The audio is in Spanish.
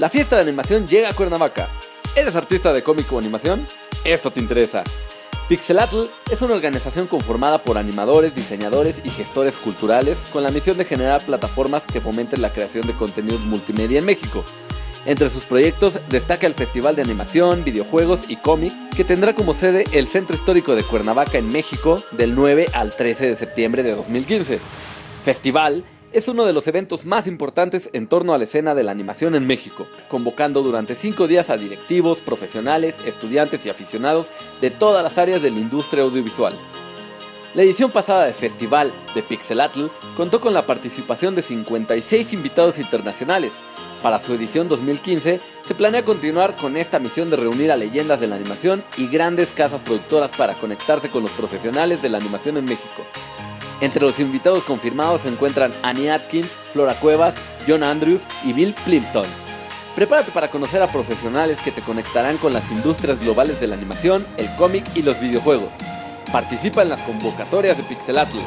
La fiesta de animación llega a Cuernavaca. ¿Eres artista de cómic o animación? Esto te interesa. Pixelatl es una organización conformada por animadores, diseñadores y gestores culturales con la misión de generar plataformas que fomenten la creación de contenidos multimedia en México. Entre sus proyectos destaca el Festival de Animación, Videojuegos y Cómic, que tendrá como sede el Centro Histórico de Cuernavaca en México del 9 al 13 de septiembre de 2015. Festival es uno de los eventos más importantes en torno a la escena de la animación en México, convocando durante cinco días a directivos, profesionales, estudiantes y aficionados de todas las áreas de la industria audiovisual. La edición pasada de Festival de Pixelatl contó con la participación de 56 invitados internacionales. Para su edición 2015 se planea continuar con esta misión de reunir a leyendas de la animación y grandes casas productoras para conectarse con los profesionales de la animación en México. Entre los invitados confirmados se encuentran Annie Atkins, Flora Cuevas, John Andrews y Bill Plimpton. Prepárate para conocer a profesionales que te conectarán con las industrias globales de la animación, el cómic y los videojuegos. Participa en las convocatorias de Pixelatl.